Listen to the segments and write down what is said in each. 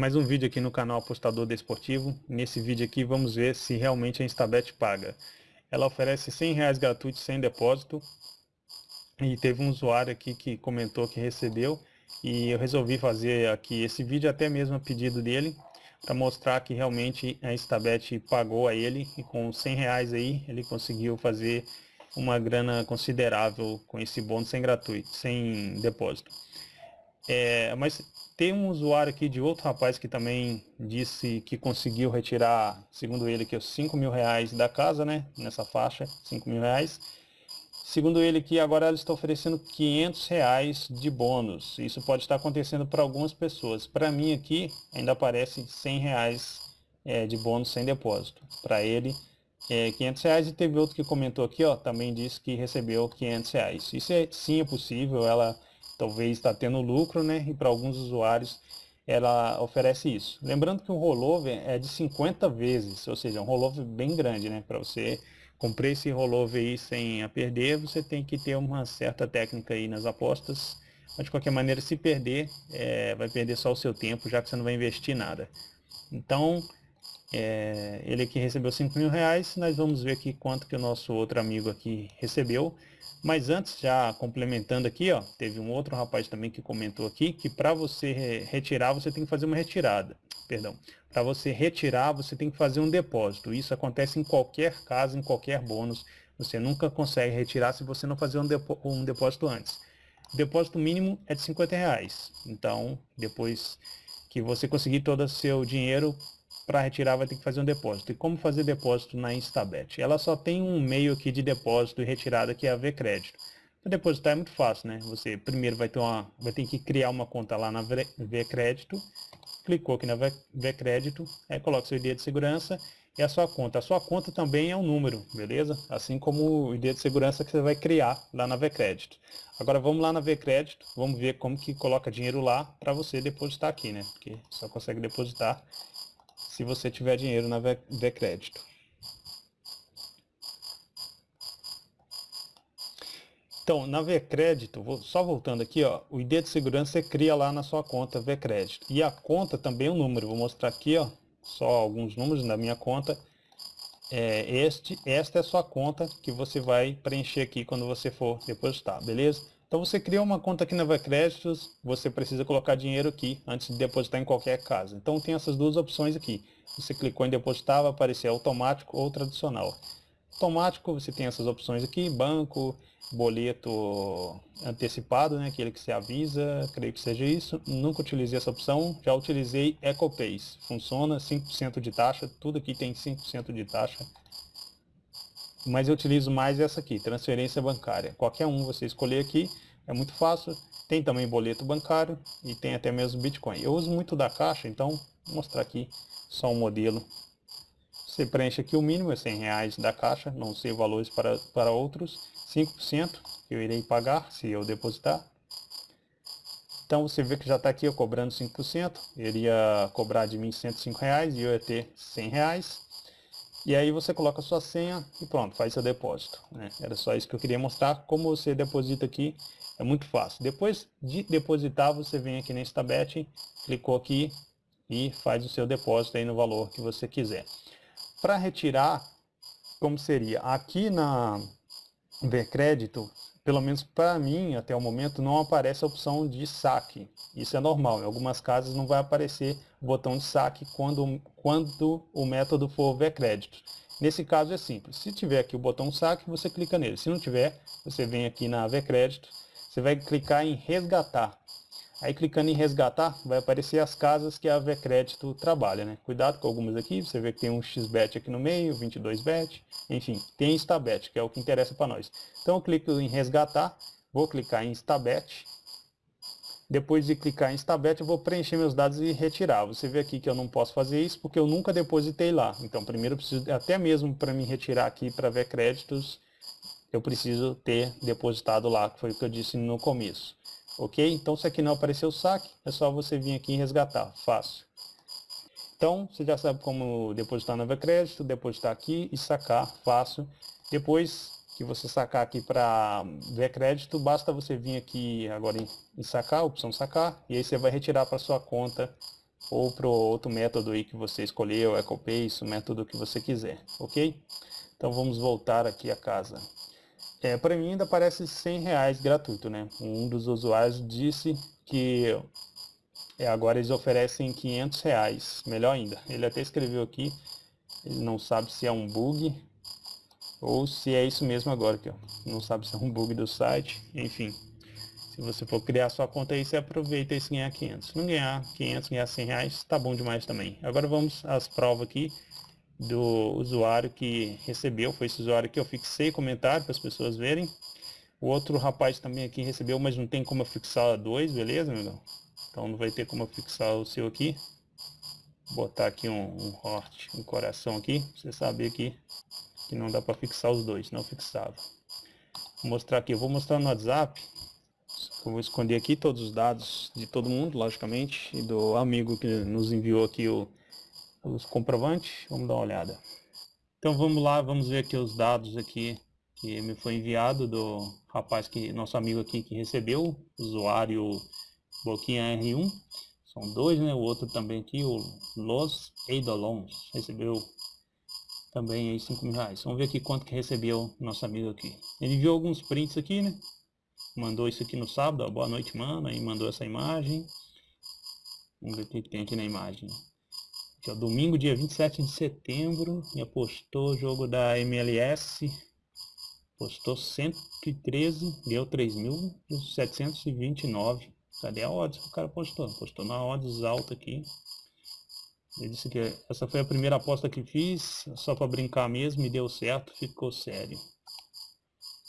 Mais um vídeo aqui no canal Apostador Desportivo. Nesse vídeo aqui vamos ver se realmente a Instabet paga. Ela oferece 100 reais gratuitos sem depósito. E teve um usuário aqui que comentou que recebeu. E eu resolvi fazer aqui esse vídeo até mesmo a pedido dele. Para mostrar que realmente a Instabet pagou a ele. E com 100 reais aí ele conseguiu fazer uma grana considerável com esse bônus sem gratuito, sem depósito. É, mas tem um usuário aqui de outro rapaz que também disse que conseguiu retirar, segundo ele, que os 5 mil reais da casa, né? Nessa faixa, 5 mil reais. Segundo ele que agora ela está oferecendo 500 reais de bônus. Isso pode estar acontecendo para algumas pessoas. Para mim aqui ainda aparece 100 reais é, de bônus sem depósito. Para ele é 500 reais e teve outro que comentou aqui, ó, também disse que recebeu 500 reais. Isso é, sim é possível, ela talvez está tendo lucro, né? E para alguns usuários ela oferece isso. Lembrando que o rollover é de 50 vezes, ou seja, um rollover bem grande, né? Para você comprar esse rollover aí sem a perder, você tem que ter uma certa técnica aí nas apostas. Mas de qualquer maneira, se perder, é, vai perder só o seu tempo, já que você não vai investir nada. Então, é, ele aqui recebeu 5 mil reais, nós vamos ver aqui quanto que o nosso outro amigo aqui recebeu. Mas antes, já complementando aqui, ó, teve um outro rapaz também que comentou aqui que para você retirar, você tem que fazer uma retirada. Perdão. Para você retirar, você tem que fazer um depósito. Isso acontece em qualquer caso, em qualquer bônus. Você nunca consegue retirar se você não fazer um, um depósito antes. O depósito mínimo é de 50 reais. Então, depois que você conseguir todo o seu dinheiro, para retirar vai ter que fazer um depósito. E como fazer depósito na Instabet? Ela só tem um meio aqui de depósito e retirada que é a V-Crédito. Para depositar é muito fácil, né? Você primeiro vai ter, uma, vai ter que criar uma conta lá na V-Crédito, clicou aqui na V-Crédito, aí coloca seu ID de segurança e a sua conta. A sua conta também é um número, beleza? Assim como o ID de segurança que você vai criar lá na V-Crédito. Agora vamos lá na V-Crédito, vamos ver como que coloca dinheiro lá para você depositar aqui, né? Porque só consegue depositar se você tiver dinheiro na V-Crédito. Então, na V-Crédito, só voltando aqui, ó, o ID de segurança você cria lá na sua conta V-Crédito. E a conta também é um número. Vou mostrar aqui, ó, só alguns números da minha conta. É, este, esta é a sua conta que você vai preencher aqui quando você for depositar, beleza? Então você cria uma conta aqui na Créditos, você precisa colocar dinheiro aqui antes de depositar em qualquer casa. Então tem essas duas opções aqui. Você clicou em depositar, vai aparecer automático ou tradicional. Automático, você tem essas opções aqui, banco, boleto antecipado, né, aquele que se avisa, creio que seja isso. Nunca utilizei essa opção, já utilizei EcoPays. Funciona, 5% de taxa, tudo aqui tem 5% de taxa mas eu utilizo mais essa aqui, transferência bancária. Qualquer um você escolher aqui, é muito fácil. Tem também boleto bancário e tem até mesmo Bitcoin. Eu uso muito da caixa, então vou mostrar aqui só um modelo. Você preenche aqui o mínimo, é 100 reais da caixa, não sei valores para, para outros. 5% que eu irei pagar se eu depositar. Então você vê que já está aqui eu cobrando 5%, ele iria cobrar de mim 105 reais e eu ia ter 100 reais. E aí você coloca sua senha e pronto, faz seu depósito. Né? Era só isso que eu queria mostrar. Como você deposita aqui, é muito fácil. Depois de depositar, você vem aqui na Instabet, clicou aqui e faz o seu depósito aí no valor que você quiser. Para retirar, como seria? Aqui na Ver Crédito, pelo menos para mim, até o momento, não aparece a opção de saque. Isso é normal. Em algumas casas não vai aparecer o botão de saque quando, quando o método for ver crédito. Nesse caso é simples. Se tiver aqui o botão saque, você clica nele. Se não tiver, você vem aqui na ver crédito, você vai clicar em resgatar. Aí clicando em resgatar, vai aparecer as casas que a Vecrédito trabalha, né? Cuidado com algumas aqui, você vê que tem um XBET aqui no meio, 22Bet, enfim, tem Instabet, que é o que interessa para nós. Então eu clico em resgatar, vou clicar em Instabet, depois de clicar em Instabet, eu vou preencher meus dados e retirar. Você vê aqui que eu não posso fazer isso porque eu nunca depositei lá. Então primeiro eu preciso, até mesmo para me retirar aqui para ver créditos, eu preciso ter depositado lá, que foi o que eu disse no começo. Ok? Então se aqui não apareceu o saque, é só você vir aqui e resgatar. Fácil. Então, você já sabe como depositar no Crédito, depositar aqui e sacar. Fácil. Depois que você sacar aqui para ver crédito, basta você vir aqui agora em, em sacar, opção sacar, e aí você vai retirar para sua conta ou para outro método aí que você escolheu, EcoPace, o método que você quiser, ok? Então vamos voltar aqui a casa. É, para mim ainda parece 100 reais gratuito, né? Um dos usuários disse que é, agora eles oferecem 500 reais, melhor ainda. Ele até escreveu aqui, ele não sabe se é um bug ou se é isso mesmo agora, ó. não sabe se é um bug do site, enfim. Se você for criar sua conta aí, você aproveita e ganhar 500. Se não ganhar 500, ganhar 100 reais, tá bom demais também. Agora vamos às provas aqui do usuário que recebeu. Foi esse usuário que eu fixei comentário para as pessoas verem. O outro rapaz também aqui recebeu, mas não tem como fixar dois, beleza, meu Então não vai ter como fixar o seu aqui. Vou botar aqui um, um heart, um coração aqui, pra você saber aqui que não dá para fixar os dois, não fixava. Vou mostrar aqui, eu vou mostrar no WhatsApp eu vou esconder aqui todos os dados de todo mundo, logicamente, e do amigo que nos enviou aqui o, os comprovantes. Vamos dar uma olhada. Então vamos lá, vamos ver aqui os dados aqui que me foi enviado do rapaz que nosso amigo aqui que recebeu, usuário Boquinha R1. São dois, né? O outro também aqui, o Los Eidolons, recebeu também aí 5 mil reais. Vamos ver aqui quanto que recebeu nosso amigo aqui. Ele enviou alguns prints aqui, né? mandou isso aqui no sábado, ó, boa noite, mano, aí mandou essa imagem. Vamos ver o que, tem aqui na imagem. Aqui, ó, domingo, dia 27 de setembro, e apostou o jogo da MLS. Postou 113, deu 3.729. Cadê a odds que o cara postou? Postou na odds alta aqui. Ele disse que essa foi a primeira aposta que fiz, só para brincar mesmo, e deu certo, ficou sério.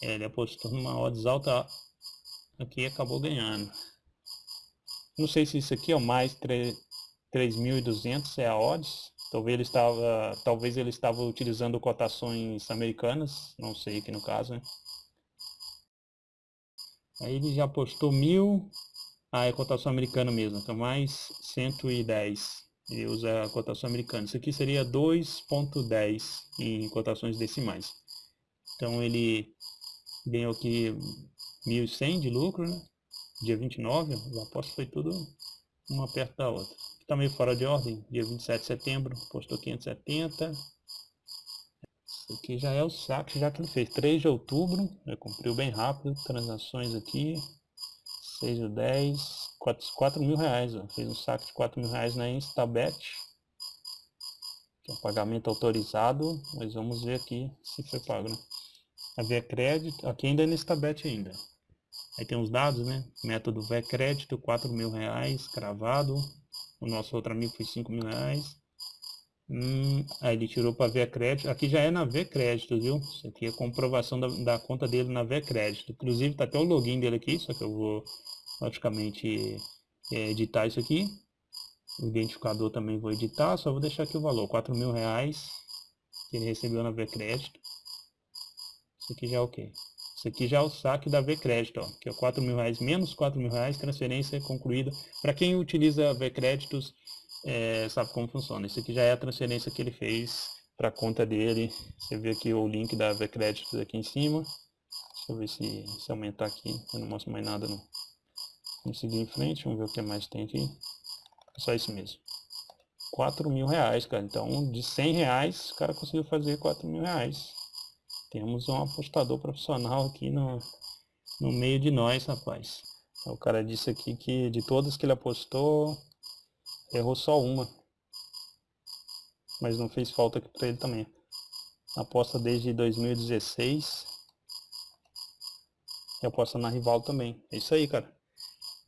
É, ele apostou numa odds alta aqui acabou ganhando. Não sei se isso aqui é o mais 3.200 é a odds. Talvez ele estava, talvez ele estava utilizando cotações americanas, não sei aqui no caso, né? Aí ele já postou mil, ah, é cotação americana mesmo, então mais 110. Ele usa a cotação americana. Isso aqui seria 2.10 em cotações decimais. Então ele ganhou aqui 1.100 de lucro, né? Dia 29, as apostas foi tudo uma perto da outra. Meio fora de ordem, dia 27 de setembro, postou 570. Isso aqui já é o saque já que ele fez. 3 de outubro, né? cumpriu bem rápido, transações aqui. 6 de 10, 4, 4 mil reais, ó. fez um saque de 4 mil reais na Instabet. Que é um pagamento autorizado, mas vamos ver aqui se foi pago, né? A Via Crédito, aqui ainda é Instabet ainda. Aí tem os dados, né? Método VE crédito, 4 mil reais, cravado. O nosso outro amigo foi 5 mil reais. Hum, aí ele tirou para ver crédito. Aqui já é na V crédito, viu? Isso aqui é comprovação da, da conta dele na V crédito. Inclusive tá até o login dele aqui, só que eu vou praticamente é, editar isso aqui. O identificador também vou editar, só vou deixar aqui o valor, 4 mil reais que ele recebeu na V crédito. Isso aqui já é ok. Isso aqui já é o saque da V-Crédito, que é 4 mil reais menos 4 mil reais, transferência concluída. Para quem utiliza V-Créditos, é, sabe como funciona. Isso aqui já é a transferência que ele fez para a conta dele. Você vê aqui o link da V-Créditos aqui em cima. Deixa eu ver se, se aumentar aqui. Eu não mostro mais nada não. Vamos seguir em frente, vamos ver o que mais tem aqui. É só isso mesmo. 4 mil reais, cara. Então, de 100 reais, o cara conseguiu fazer 4 mil reais. Temos um apostador profissional aqui no, no meio de nós, rapaz. O cara disse aqui que de todas que ele apostou, errou só uma. Mas não fez falta aqui para ele também. Aposta desde 2016. E aposta na rival também. É isso aí, cara.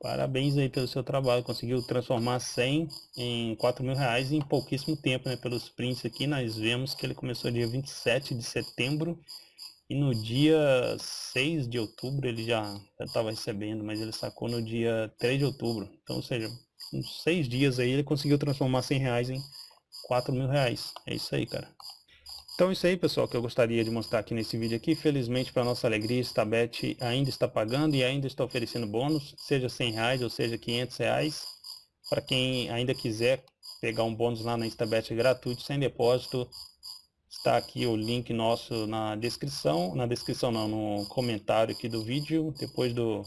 Parabéns aí pelo seu trabalho. Conseguiu transformar 100 em 4 mil reais em pouquíssimo tempo, né? Pelos prints aqui, nós vemos que ele começou dia 27 de setembro e no dia 6 de outubro ele já estava recebendo, mas ele sacou no dia 3 de outubro. Então, ou seja, uns 6 dias aí ele conseguiu transformar 100 reais em 4 mil reais. É isso aí, cara. Então isso aí, pessoal, que eu gostaria de mostrar aqui nesse vídeo aqui. Felizmente, para nossa alegria, Stabet ainda está pagando e ainda está oferecendo bônus, seja 100 reais ou seja 500 reais. Para quem ainda quiser pegar um bônus lá na Stabet gratuito, sem depósito, está aqui o link nosso na descrição, na descrição não, no comentário aqui do vídeo, depois do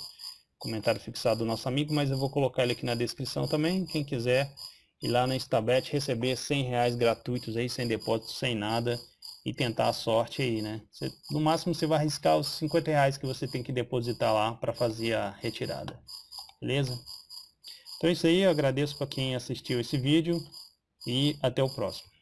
comentário fixado do nosso amigo, mas eu vou colocar ele aqui na descrição também, quem quiser e lá na Instabet receber 100 reais gratuitos aí, sem depósito, sem nada, e tentar a sorte aí, né? Você, no máximo você vai arriscar os 50 reais que você tem que depositar lá para fazer a retirada, beleza? Então é isso aí, eu agradeço para quem assistiu esse vídeo e até o próximo.